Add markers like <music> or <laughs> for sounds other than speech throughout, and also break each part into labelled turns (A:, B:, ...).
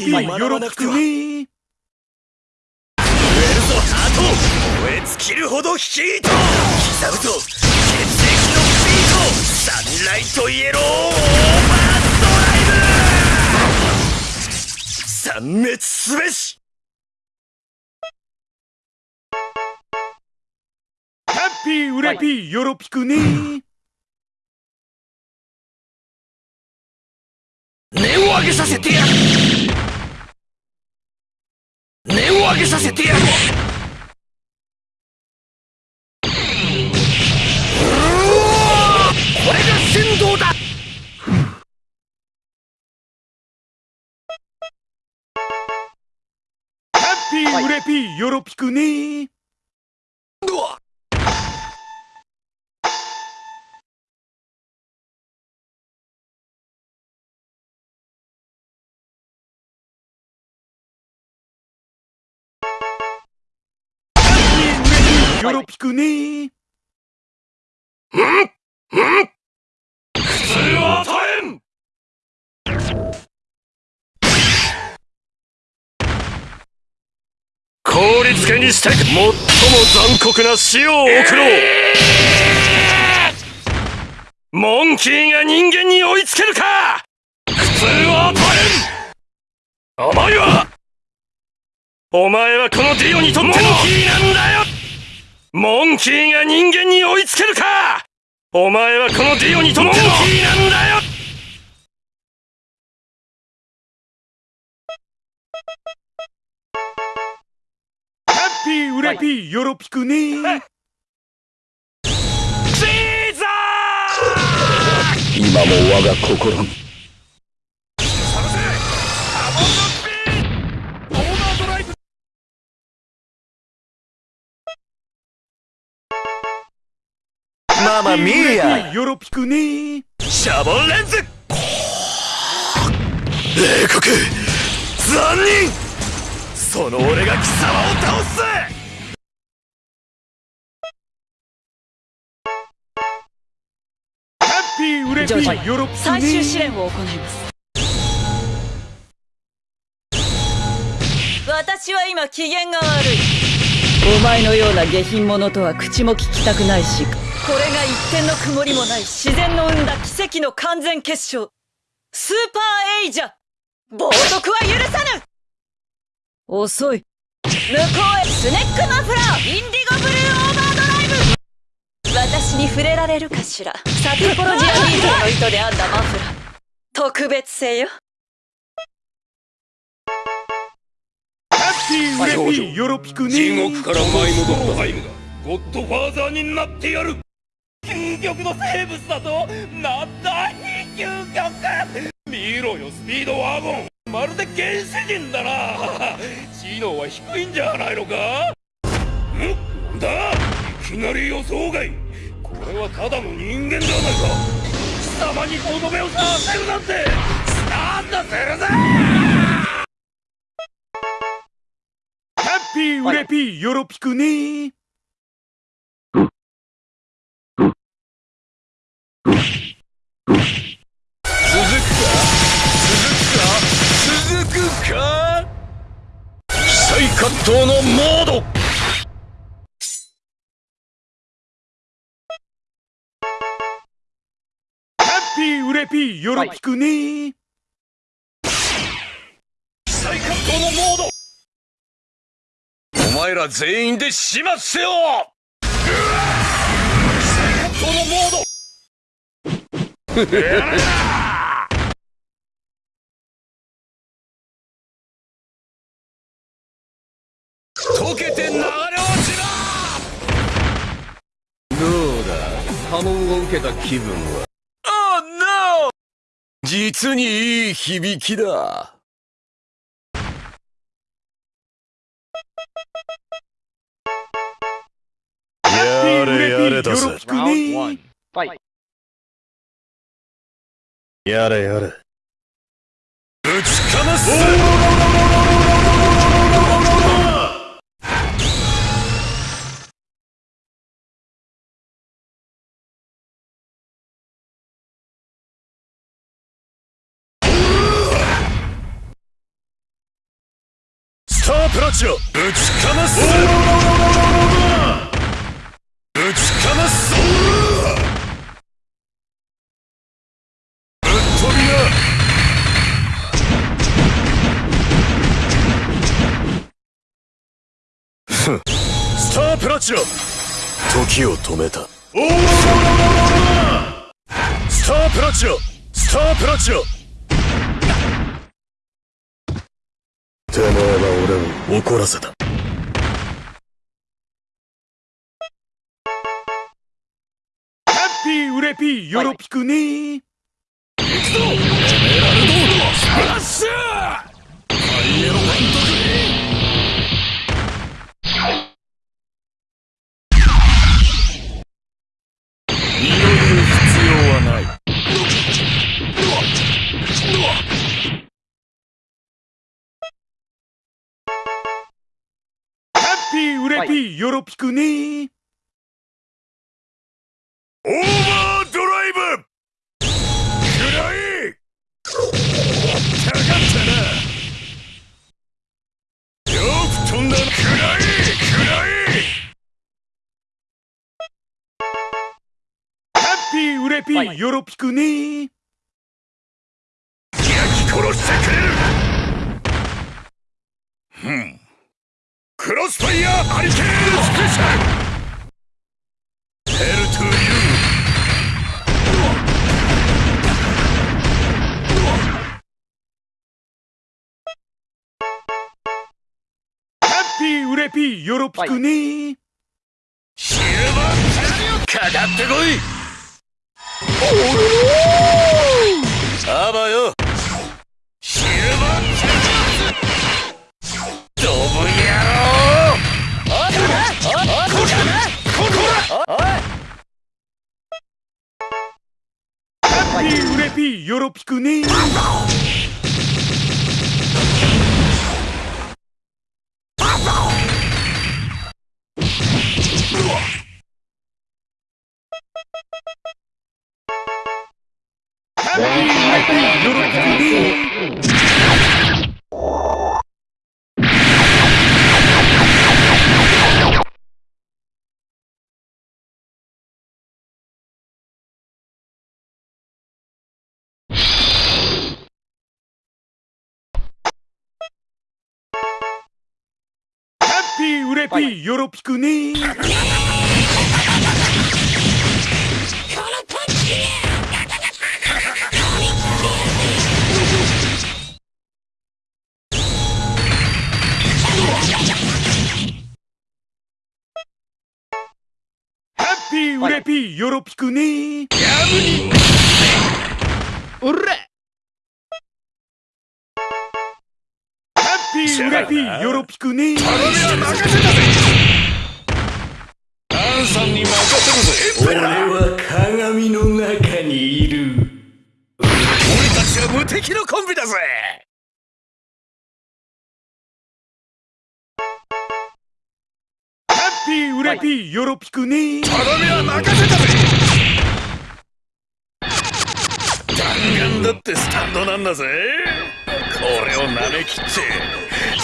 A: ハッピーウレピーよろぴくね
B: 震えるぞハート燃え尽きるほどヒート刻むぞ血液のビート Sunlight Yellow Overdrive 殲滅すべし
A: ハッピーウレピーよろぴくね
B: 根を上げさせてやる上げさせてやる。これが先導だ。
A: ハッピーウレピーよろぴくねよろぴくね。
B: 普通は与えん？効率化にして最も残酷な死を送ろう、モンキーが人間に追いつけるか普通は与えん？お前はお前はこのディオにとってのモンキーなん？だよモンキーが人間に追いつけるか。お前はこのディオにとっての。モンキーなんだよ。
A: ハッピーウレピーよろぴくね。
B: シーザー。
C: 今も我が心に
B: ママミーヤ
A: よろぴくね
B: シャボンレンズ冷酷残忍その俺が貴様を倒す
A: ハッピーウレピーよろぴくね
D: 最終試練を行います私は今機嫌が悪いお前のような下品者とは口も聞きたくないしこれが一点の曇りもない自然の生んだ奇跡の完全結晶。スーパーエイジャ冒涜は許さぬ。遅い。向こうへ。スネックマフラー。インディゴブルーオーバードライブ。私に触れられるかしら。サティポロジアビートの糸で編んだマフラー。特別製よ。
A: ハッピーウレピー。よろぴくね
E: 地獄から舞い戻った。ハイムがゴッドファーザーになってやる究極の生物だとなんだ非究極。見ろよスピードワゴン。まるで原始人だな。<laughs> 知能は低いんじゃないのか？ん？なんだ？いきなり予想外。これはただの人間ではないか。貴様にとどめをさせるなんて。スタンドするぜ
A: ハッピーウレピーよろぴくね。
B: 再葛藤のモード。
A: ハッピーウレピーよろぴくね
B: 再葛藤のモード。お前ら全員で始末せよ。再葛藤のモード <laughs> け
C: た気分は
B: Oh no! 実にいい響きだ。やれやれだぜ。やれやれ。ぶちかます
F: プロッチをぶちかますぶちかますぶっ飛びなスタープラチナ時を止めたスタープラチナスタープラチナてめえは俺を怒らせた。
A: ハッピーウレピーよろぴくねー
F: スプラッシュ!ハイエロ
A: ッピーウレピーよろぴくねー。
F: オーバードライブ。くらえかかったな。よく飛んだな。くらえくらえ
A: ハッピーウレピーよろぴくねー。
F: 焼き殺してくれる。ふんクロスファイヤーハリケーンスペシャル。ヘルトゥユ
A: ハッピーウレピーよろぴくねー。
F: シルバーかかってこい。あばよ。シルバー
A: ハッピーウレピーよろぴくねーレピーよろぴくねー。ハッピーウレピーよろぴくねー。
G: おら
A: ハッピーウレピーよろぴくねー。
F: アンさんに任せるぜ。俺は鏡の中にいる。俺たちは無敵のコンビだぜ。
A: ハッピーウレピーよろぴくねー。
F: 頼みは任せたぜ。弾丸だってスタンドなんだぜ。これを舐めきって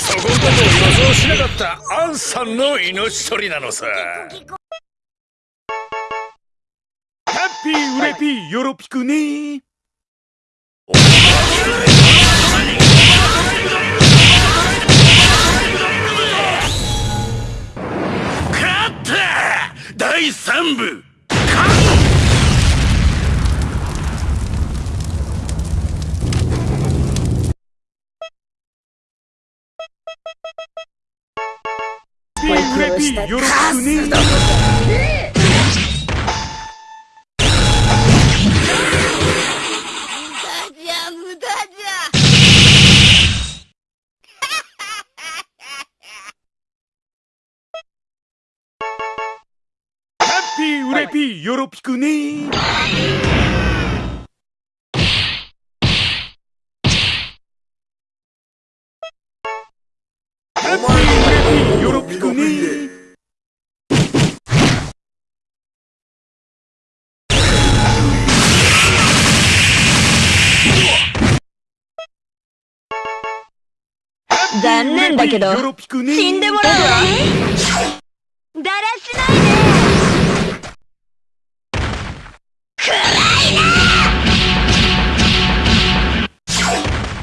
F: そこんなとこ予想しなかったアンさんの命取りなのさ。
A: ハッピーウレピーよろぴくねー。
F: 勝った第3部
A: ハッピーウレピーよろぴくね。ハッピーウレピーよろぴくね
D: だけど。死んでもらうわ
H: だらしないで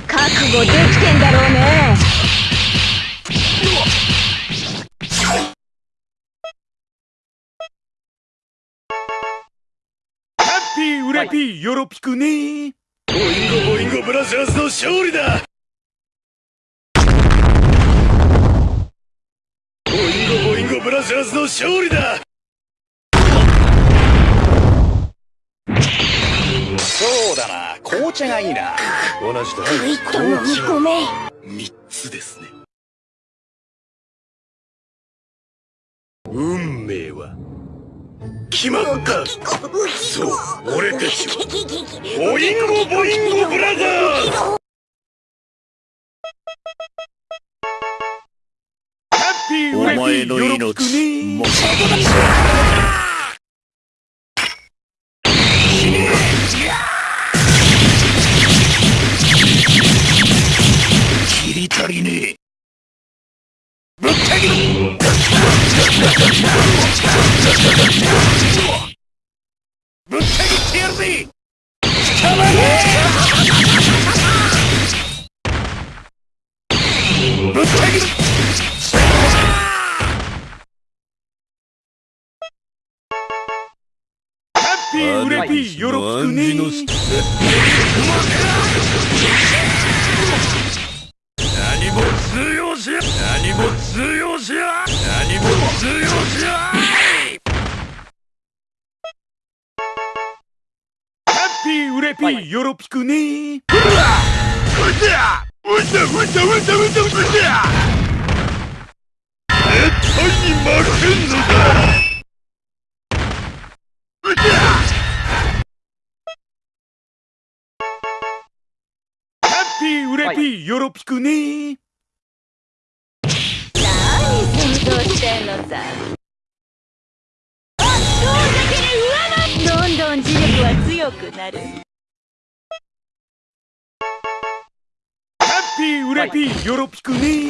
D: 覚悟できてんだろうね。
I: ハッピーウレピーよろぴくね
B: ボインゴボインゴブラザーズの勝利だンゴブラザーズの勝利だ。
J: そうだな。紅茶がいいな。
B: 同じだ。
H: ぐいっと飲み込め
B: 三つですね。運命は。決まった。そう俺たちは。ボインゴボインゴブラザーズ
I: ハッピーウレピーよろぴくね
B: 切り足りね。えぶった切ってやるぜ。ぶった切る
I: ピーウレピーよろぴくね
B: 何も通用しや。何も通用しや。何も通用しや。
I: ハッピーウレピーよろぴくね
B: うだうだうだうだうだうだ絶対に負けんのだ
I: レピーよろぴくね
D: 何想像してんのさ。どんどん磁力は強くなる。
I: ハッピーウレピーよろぴくね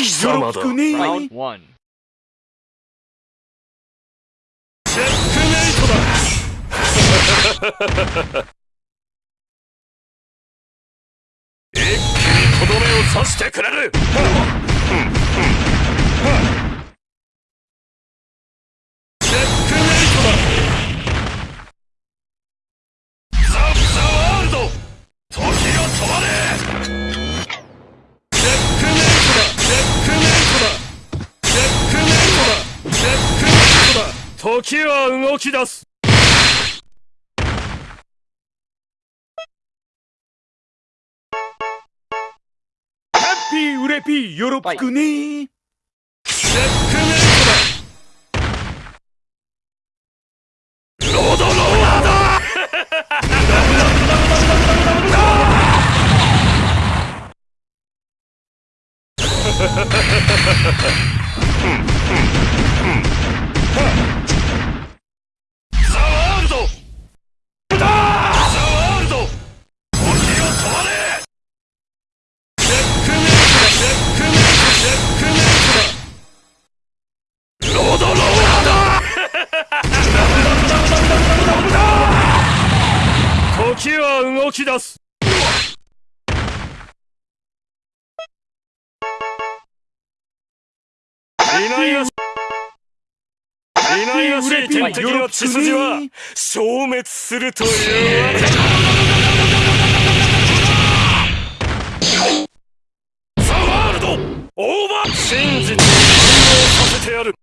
I: ーウレピーよろぴくね
K: Round one.
B: チェックメイトだ一気にとどめを刺してくれる時は動き出す。
I: ハッピーウレピー。
B: ードローラーだ <laughs> 敵の血筋は消滅するというわけ。だザ・ワールドオーバー。真実をさせてやる。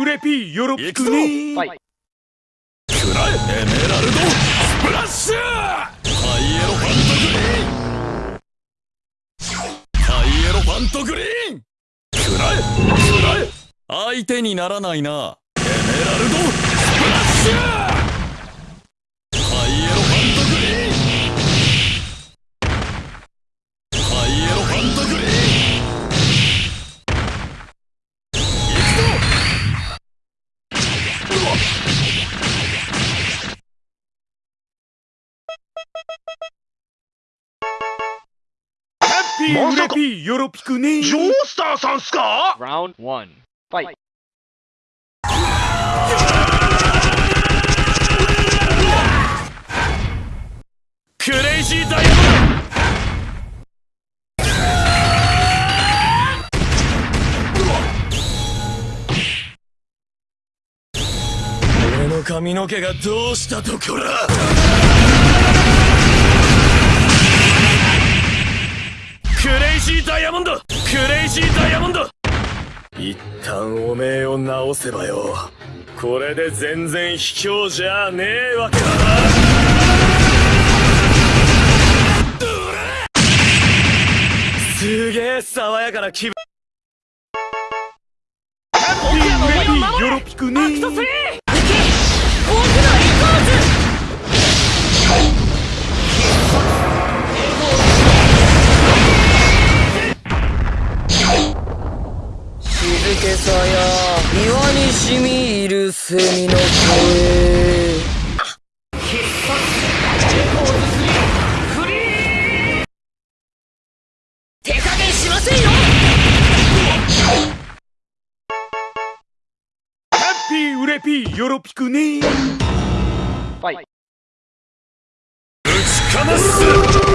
L: ウレピーよろぴくね
B: くらえエメラルドスプラッシュ
M: ントグリーン。
B: くらえくらえ
M: 相手にならないな。エメラルド。スプラッシュ
L: ピーウレピーよろぴくね
N: ジョースターさんっすか
K: ？Round one. Fight.
B: クレイジーダイヤモン
M: 俺の髪の毛がどうしたとこら
B: クレイジーダイヤモンドクレイジーダイヤモンド
M: 一旦おめえを直せばよこれで全然卑怯じゃねえわけだなすげえ爽やかな気分
L: 僕らのクト
H: 3けさや岩に染み入る蝉の声手加減しませんよ
L: ハッピーウレピーよろぴくね
K: Fight.
B: 打ちかます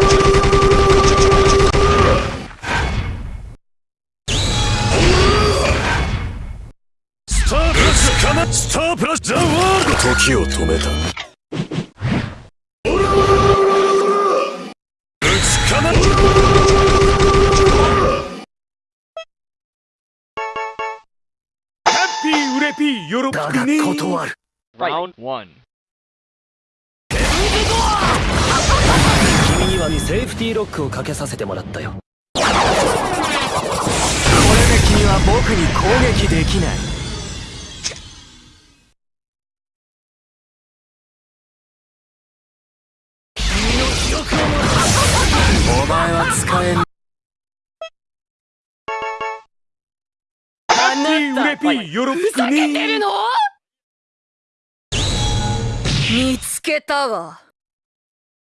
M: を止めた。
B: 打ちかま
L: ハッピーウレピーよろぴくね
K: Round one.
M: 君にはセーフティーロックをかけさせてもらったよ。これで君は僕に攻撃できない
L: ピーウレピーよろぴくね
H: 見つけたわ。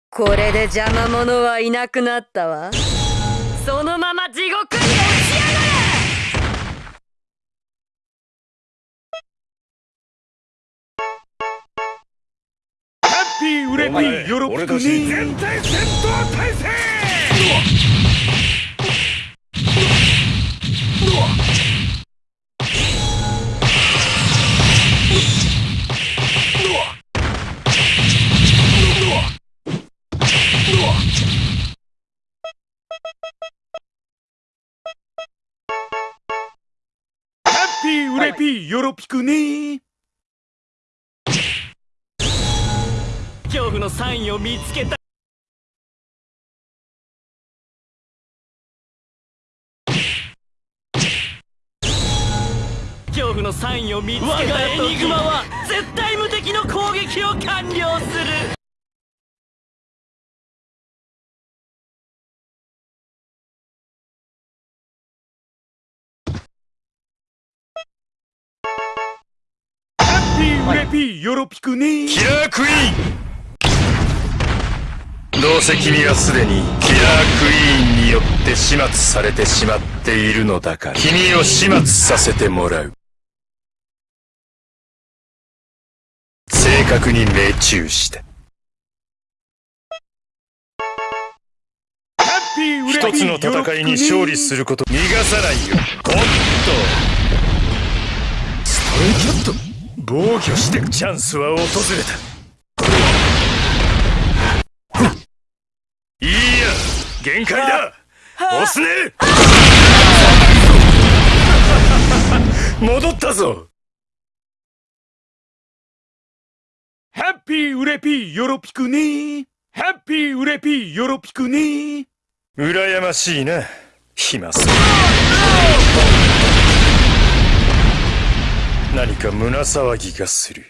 H: これで邪魔者はいなくなったわ。そのまま地獄に落ちやがれ。
L: ハッピーウレピーよろぴくね
N: 全体戦闘態勢
L: ハくね。
M: 恐怖のサインを見つけた。恐怖のサインを見つけた。我がエニグマは絶対無敵の攻撃を完了する
L: レピーよろぴくね
B: キラークイーン。どうせ君はすでにキラークイーンによ
I: って始末されてしまっているのだから。君を始末させてもらう。正確に命中した一つの戦いに勝利すること。逃がさないよ。ゴッドストレイキャット防御してチャンスは訪れた。いいや限界だ。押すね。戻ったぞ。
O: ハッピーウレピーヨロピクニーハッピーウレピーヨよろぴくね
I: 羨ましいな暇そう何か胸騒ぎがする。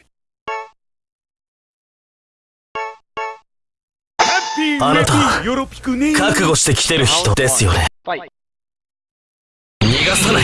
O: あなた
M: 覚悟してきてる人ですよね。逃がさない。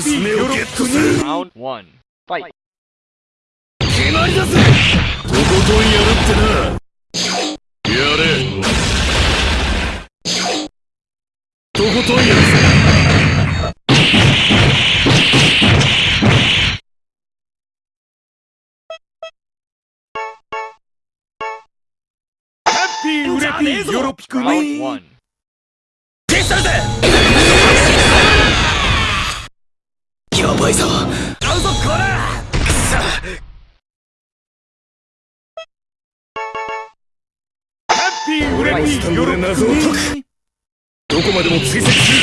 M: ス
H: をゲットす
K: る。ラウ
H: ン
L: ド1ファイ
H: 決まりだぜ。とことんやるってな。やれとことんやるぜ。
K: ヨロピクミー
H: ばいぞ。あうぞこらくそ
K: ハッピーウレピーよろぴくね
H: どこまでも追跡する。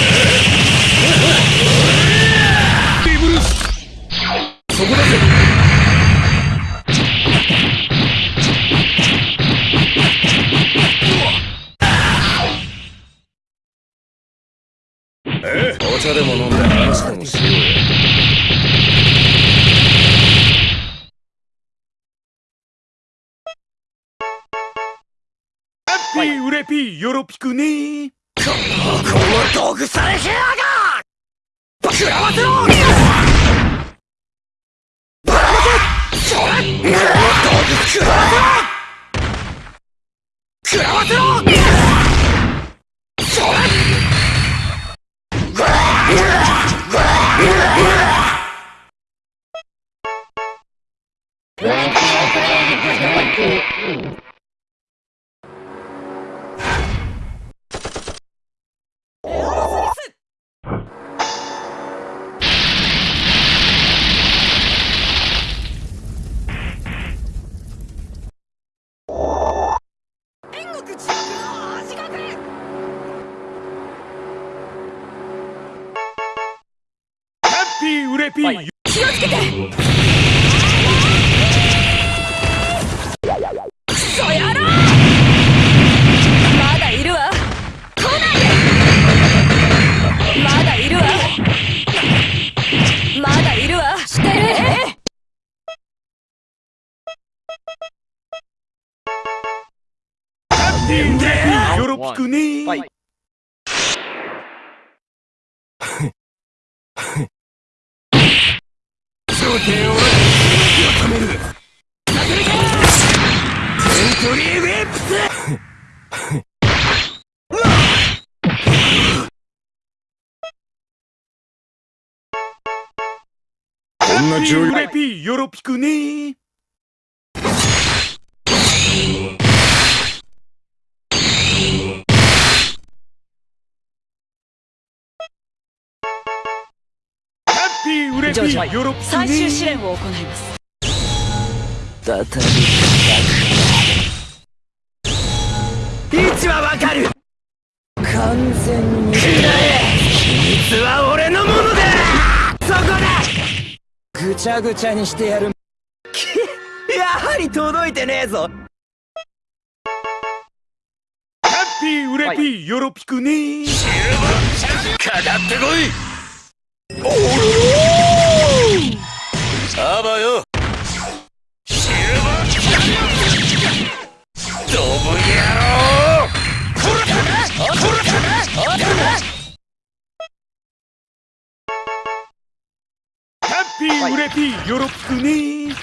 H: ビブルスそこだぜ。ええ？お茶でも飲んで話でもしようよ
K: ピーウレピーよろぴくね
H: この道具されへやが食らわせろばらまけそれこの道具食らわせろ食らわせろ
K: ピーよろぴくね
E: ハッピーウレピ
P: ジョージ
E: ーよろぴくね
P: 最終試練を行います
Q: 再び位置はわかる完全に秘密は俺ぐちゃぐちゃにしてやる。<laughs> やはり届いてねえぞ。
E: ハッピーウレピーよろぴくね
F: かかってこいあばよシルバードブ野郎
E: ピーウレピーよろしくね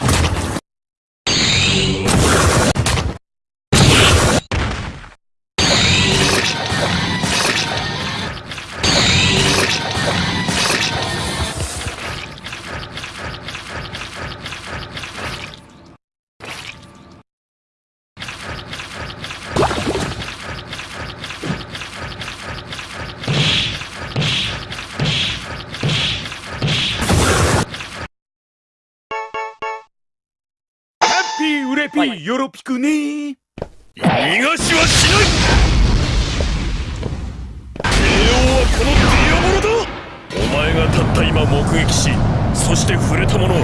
E: ピーウレピーよろぴくね
F: 逃がしはしない。帝王はこのディアボロだ。
Q: お前がたった今目撃しそして触れたものは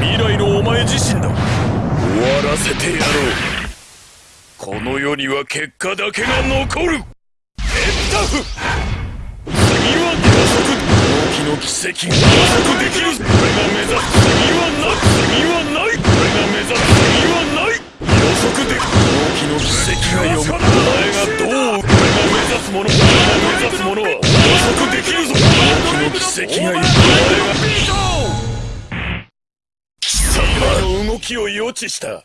Q: 未来のお前自身だ。終わらせてやろう。この世には結果だけが残る。エッタフ。次は予測狂気の奇跡が予測できる。俺が目指す次はない次はな目指す次はない予測で。きる狂気の奇跡が読むお前がどう俺が目指すもの俺が目指すものは予測で。きるぞ狂気の奇跡が読むお前が貴様の動きを予知した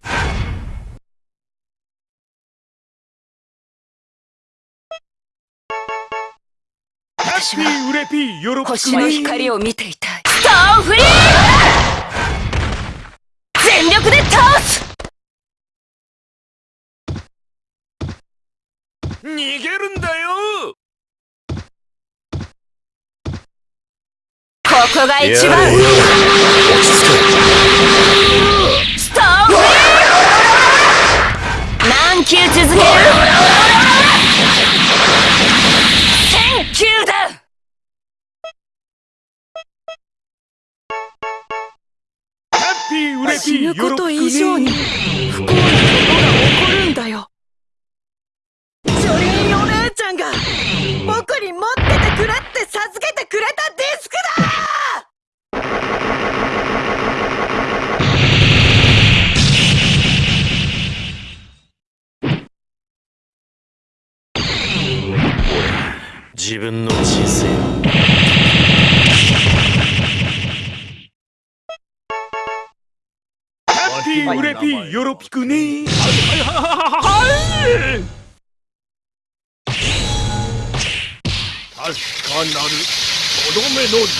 E: ハッピーウレピーよろぴく
P: 星の光を見ていたい
D: スターフリー全力で倒す！
Q: 逃げるんだよ！
D: ここが一番！スターフリー何球続ける？
P: ぬこと以上に不幸なことが起こるんだよ。ジョリーお姉ちゃんが僕に持っててくれって授けてくれたディスクだ！
Q: 自分の人生
E: ピーウレピーよろぴくね
Q: 確かなるとどめの時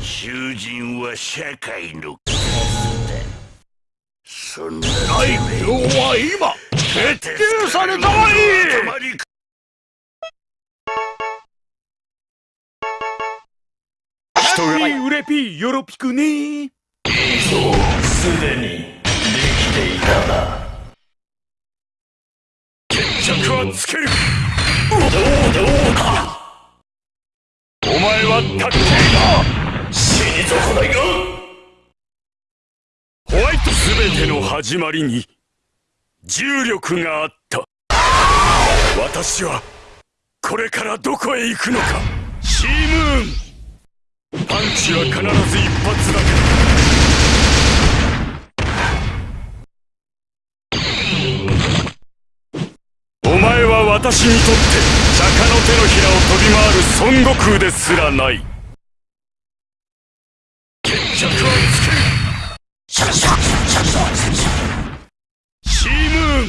F: 囚人は社会のカスだそんな大名は今決定されたわい
E: ハッピーウレピーよろぴくね
Q: すでにできていたな。決着はつける。どうどうかお前はたっけだ。死に損ないがホワイトすべての始まりに重力があった。私はこれからどこへ行くのか。シームーンパンチは必ず一発だけ。お前は私にとって釈迦の手のひらを飛び回る孫悟空ですらない。決着はつけるシームーン。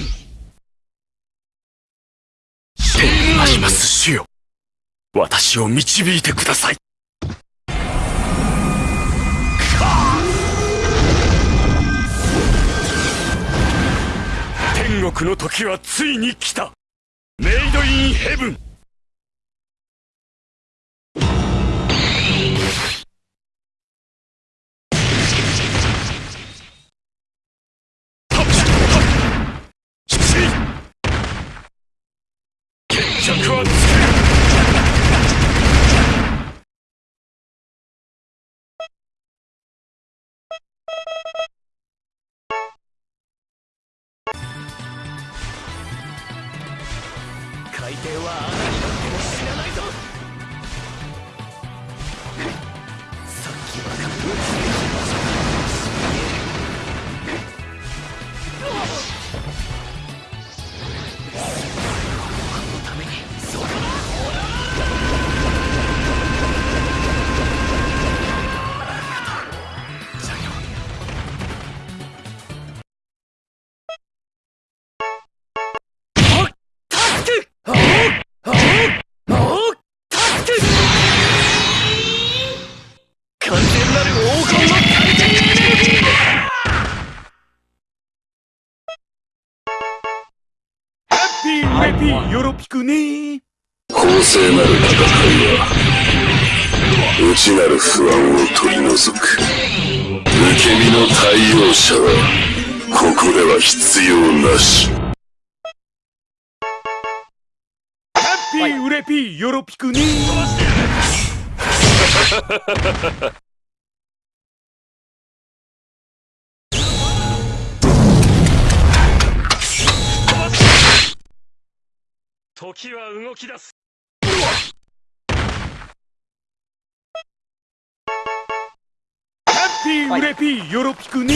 Q: シームーンあります主よ。
G: 私を導いてください。国の時はついに来た。メイドインヘブン。決着はつける海底は穴になっ
A: くね。
R: 公正なる戦いは内なる不安を取り除く。受け身の対応者はここでは必要なし。
A: ハッピーウレピーよろぴくね
F: 時は動き出す。
A: ハッピーウレピーよろぴく
G: に